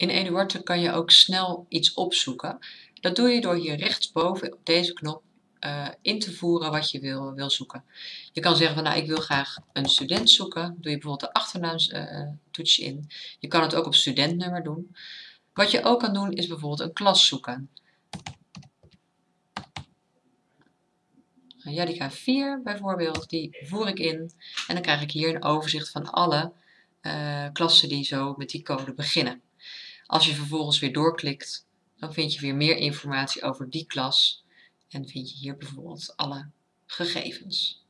In Eduarte kan je ook snel iets opzoeken. Dat doe je door hier rechtsboven op deze knop uh, in te voeren wat je wil, wil zoeken. Je kan zeggen van nou ik wil graag een student zoeken. Doe je bijvoorbeeld de achternaamstoetsje uh, in. Je kan het ook op studentnummer doen. Wat je ook kan doen is bijvoorbeeld een klas zoeken. Jadica 4 bijvoorbeeld, die voer ik in en dan krijg ik hier een overzicht van alle uh, klassen die zo met die code beginnen. Als je vervolgens weer doorklikt, dan vind je weer meer informatie over die klas en vind je hier bijvoorbeeld alle gegevens.